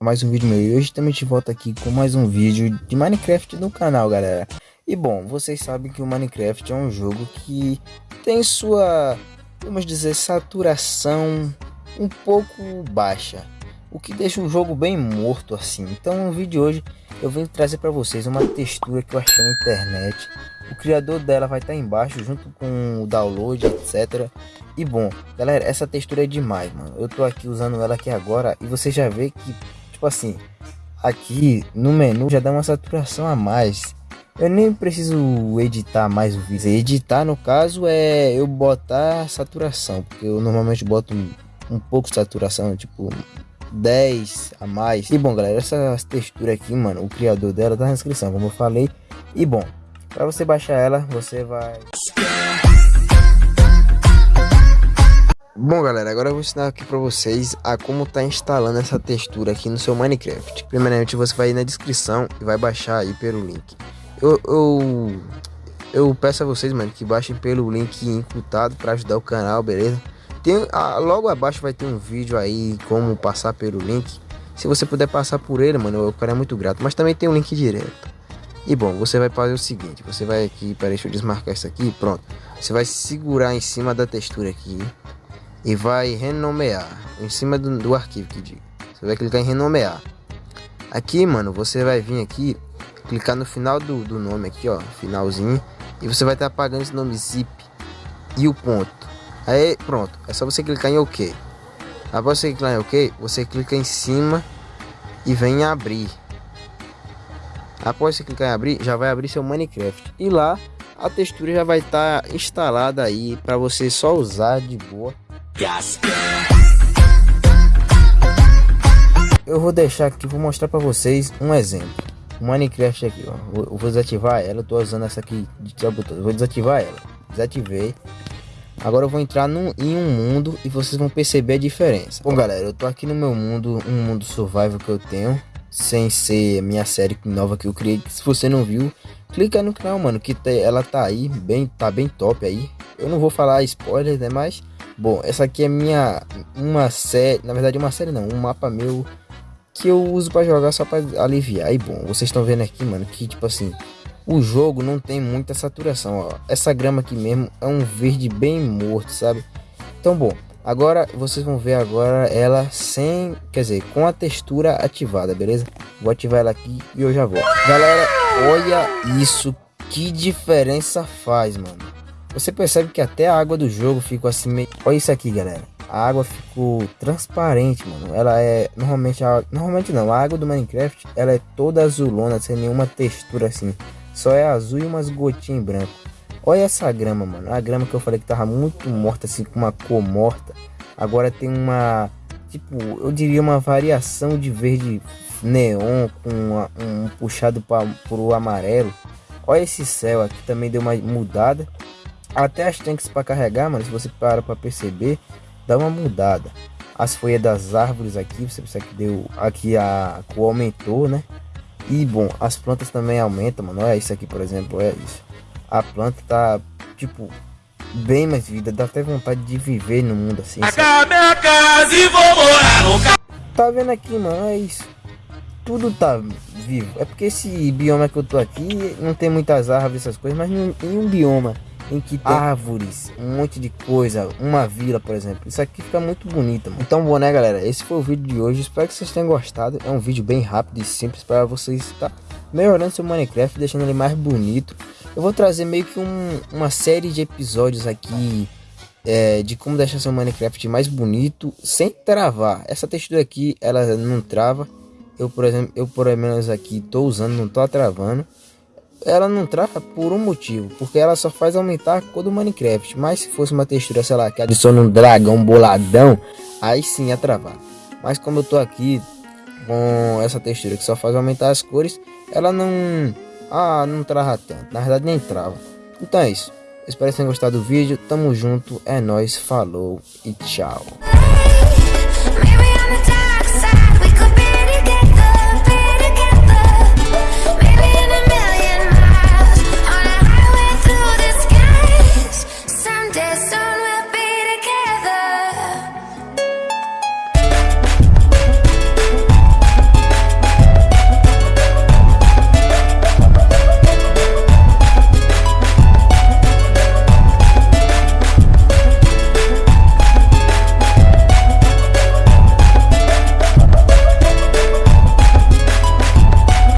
mais um vídeo meu. E hoje também te volto aqui com mais um vídeo de Minecraft no canal galera. E bom vocês sabem que o Minecraft é um jogo que tem sua vamos dizer saturação um pouco baixa o que deixa o jogo bem morto assim. Então no vídeo de hoje eu venho trazer para vocês uma textura que eu achei na internet. O criador dela vai estar tá embaixo junto com o download etc e bom galera essa textura é demais mano. Eu tô aqui usando ela aqui agora e você já vê que Tipo assim, aqui no menu já dá uma saturação a mais. Eu nem preciso editar mais o vídeo. Editar no caso é eu botar saturação, porque eu normalmente boto um, um pouco de saturação, tipo 10 a mais. E bom, galera, essa textura aqui, mano, o criador dela tá na descrição, como eu falei. E bom, para você baixar ela, você vai Bom galera, agora eu vou ensinar aqui para vocês a como tá instalando essa textura aqui no seu Minecraft. Primeiramente você vai ir na descrição e vai baixar aí pelo link. Eu, eu, eu peço a vocês, mano, que baixem pelo link imputado para ajudar o canal, beleza? Tem, ah, logo abaixo vai ter um vídeo aí como passar pelo link. Se você puder passar por ele, mano, eu ficaria muito grato. Mas também tem um link direto. E bom, você vai fazer o seguinte, você vai aqui, peraí, deixa eu desmarcar isso aqui, pronto. Você vai segurar em cima da textura aqui e vai renomear em cima do, do arquivo que diga. Você vai clicar em renomear. Aqui, mano, você vai vir aqui, clicar no final do, do nome aqui, ó, finalzinho, e você vai estar tá apagando esse nome zip e o ponto. Aí, pronto, é só você clicar em OK. Após você clicar em OK, você clica em cima e vem em abrir. Após você clicar em abrir, já vai abrir seu Minecraft. E lá a textura já vai estar tá instalada aí para você só usar de boa. Eu vou deixar aqui, vou mostrar para vocês um exemplo. O Minecraft aqui, ó. Eu vou desativar ela. Eu tô usando essa aqui de botão. Vou desativar ela. Desativei. Agora eu vou entrar num, em um mundo e vocês vão perceber a diferença. Bom, galera, eu tô aqui no meu mundo, um mundo survival que eu tenho, sem ser minha série nova que eu criei. Se você não viu, clica no canal, mano, que ela tá aí, bem, tá bem top aí. Eu não vou falar spoiler, né, mas Bom, essa aqui é minha uma série, na verdade uma série não, um mapa meu que eu uso para jogar só para aliviar. E bom, vocês estão vendo aqui, mano, que tipo assim, o jogo não tem muita saturação, ó. Essa grama aqui mesmo é um verde bem morto, sabe? Então, bom, agora vocês vão ver agora ela sem, quer dizer, com a textura ativada, beleza? Vou ativar ela aqui e eu já volto. Galera, olha isso, que diferença faz, mano. Você percebe que até a água do jogo ficou assim meio... Olha isso aqui, galera. A água ficou transparente, mano. Ela é... Normalmente, a... normalmente não. A água do Minecraft, ela é toda azulona, sem nenhuma textura assim. Só é azul e umas gotinhas em branco. Olha essa grama, mano. A grama que eu falei que tava muito morta, assim, com uma cor morta. Agora tem uma... Tipo, eu diria uma variação de verde neon com uma, um puxado para o amarelo. Olha esse céu aqui também deu uma mudada. Até as tanques para carregar, mano, se você para para perceber, dá uma mudada. As folhas das árvores aqui, você percebe que deu aqui a cor aumentou, né? E bom, as plantas também aumentam, mano. Olha isso aqui, por exemplo, é isso. A planta tá tipo bem mais vida, dá até vontade de viver no mundo assim. Sabe? minha casa e vou morar no Tá vendo aqui, mano? É isso. Tudo tá vivo. É porque esse bioma que eu tô aqui não tem muitas árvores, essas coisas, mas em um bioma em que tem árvores, um monte de coisa, uma vila, por exemplo. Isso aqui fica muito bonito, mano. Então, bom, né, galera? Esse foi o vídeo de hoje. Espero que vocês tenham gostado. É um vídeo bem rápido e simples para vocês estar melhorando seu Minecraft, deixando ele mais bonito. Eu vou trazer meio que um, uma série de episódios aqui é, de como deixar seu Minecraft mais bonito sem travar. Essa textura aqui, ela não trava. Eu, por exemplo, eu por menos aqui tô usando, não tô travando ela não trava por um motivo, porque ela só faz aumentar a cor do Minecraft. Mas se fosse uma textura, sei lá, que adiciona um dragão boladão, aí sim ia travar. Mas como eu tô aqui com essa textura que só faz aumentar as cores, ela não, ah, não trava tanto. Na verdade nem trava. Então é isso. Espero que tenham gostado do vídeo. Tamo junto, é nóis, falou e tchau.